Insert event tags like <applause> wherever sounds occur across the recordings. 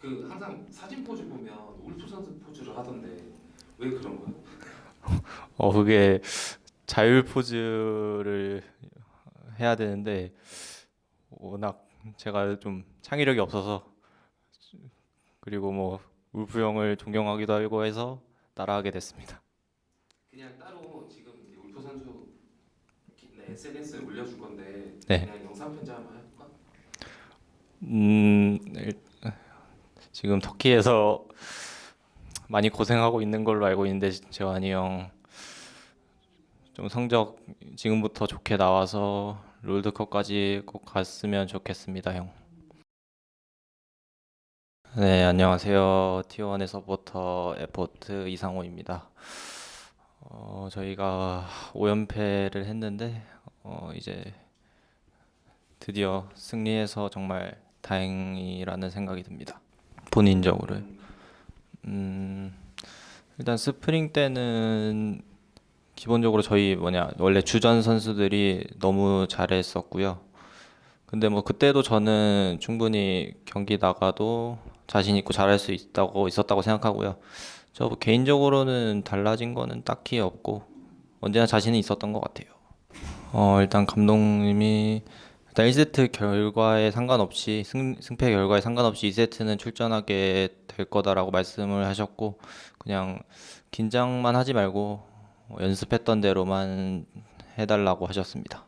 그 항상 사진 포즈 보면 울프 선수 포즈를 하던데 왜 그런 거예요? <laughs> 어 그게 자율 포즈를 해야 되는데 워낙 제가 좀 창의력이 없어서 그리고 뭐 울프 형을 존경하기도 하고 해서 따라하게 됐습니다. 그냥 따로 지금 울프 선수 네, SNS에 올려줄 건데 네. 그냥 영상 편지 한번 해볼까? 음 일- 지금 터키에서 많이 고생하고 있는 걸로 알고 있는데 재환이 형 좀 성적 지금부터 좋게 나와서 롤드컵까지 꼭 갔으면 좋겠습니다, 형. 네, 안녕하세요. T1의 서포터 에포트 이상호입니다. 어, 저희가 5연패를 했는데 어, 이제 드디어 승리해서 정말 다행이라는 생각이 듭니다. 본인적으로. 음, 일단 스프링 때는 기본적으로 저희 뭐냐 원래 주전 선수들이 너무 잘했었고요. 근데 뭐 그때도 저는 충분히 경기 나가도 자신 있고 잘할 수 있다고 있었다고 생각하고요. 저 개인적으로는 달라진 거는 딱히 없고 언제나 자신은 있었던 것 같아요. 어, 일단 감독님이 일단 1세트 결과에 상관없이 승, 승패 결과에 상관없이 2세트는 출전하게 될 거다라고 말씀을 하셨고 그냥 긴장만 하지 말고 어, 연습했던 대로만 해달라고 하셨습니다.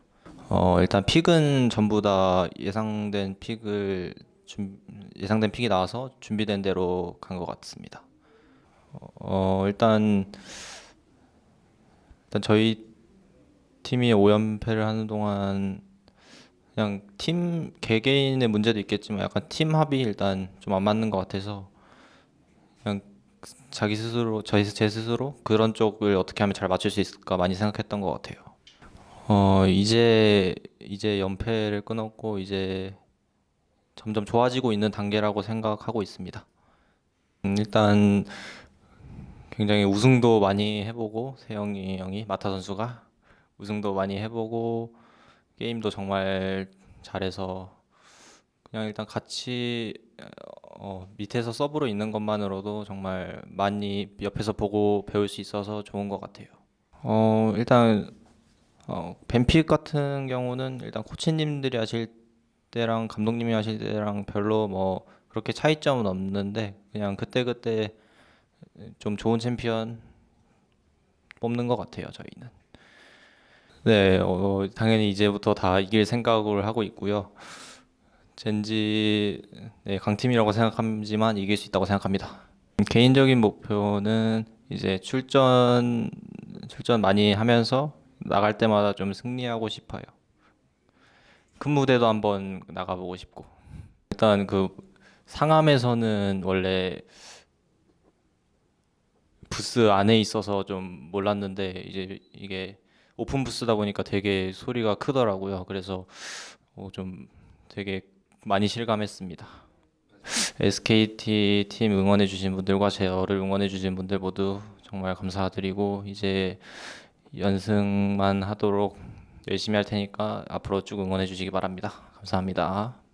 어, 일단 픽은 전부 다 예상된 픽을 준, 예상된 픽이 나와서 준비된 대로 간 것 같습니다. 어, 일단 일단 저희 팀이 5연패를 하는 동안 그냥 팀 개개인의 문제도 있겠지만 약간 팀 합이 일단 좀 안 맞는 것 같아서 그냥 자기 스스로 저희 제 스스로 그런 쪽을 어떻게 하면 잘 맞출 수 있을까 많이 생각했던 것 같아요. 어 이제 이제 연패를 끊었고 이제 점점 좋아지고 있는 단계라고 생각하고 있습니다. 음, 일단 굉장히 우승도 많이 해보고 세영이 형이 마타 선수가 우승도 많이 해보고 게임도 정말 잘해서 그냥 일단 같이 어, 밑에서 서브로 있는 것만으로도 정말 많이 옆에서 보고 배울 수 있어서 좋은 것 같아요. 어, 일단 어, 뱀픽 같은 경우는 일단 코치님들이 하실 때랑 감독님이 하실 때랑 별로 뭐 그렇게 차이점은 없는데 그냥 그때그때 좀 좋은 챔피언 뽑는 것 같아요, 저희는. 네, 어, 당연히 이제부터 다 이길 생각을 하고 있고요. 젠지 네, 강팀이라고 생각하지만 이길 수 있다고 생각합니다. 개인적인 목표는 이제 출전 출전 많이 하면서 나갈 때마다 좀 승리하고 싶어요. 큰 무대도 한번 나가보고 싶고 일단 그 상암에서는 원래 부스 안에 있어서 좀 몰랐는데 이제 이게 오픈 부스다 보니까 되게 소리가 크더라고요. 그래서 어, 좀 되게 많이 실감했습니다. SKT 팀 응원해 주신 분들과 저를 응원해 주신 분들 모두 정말 감사드리고 이제 연승만 하도록 열심히 할 테니까 앞으로 쭉 응원해 주시기 바랍니다. 감사합니다.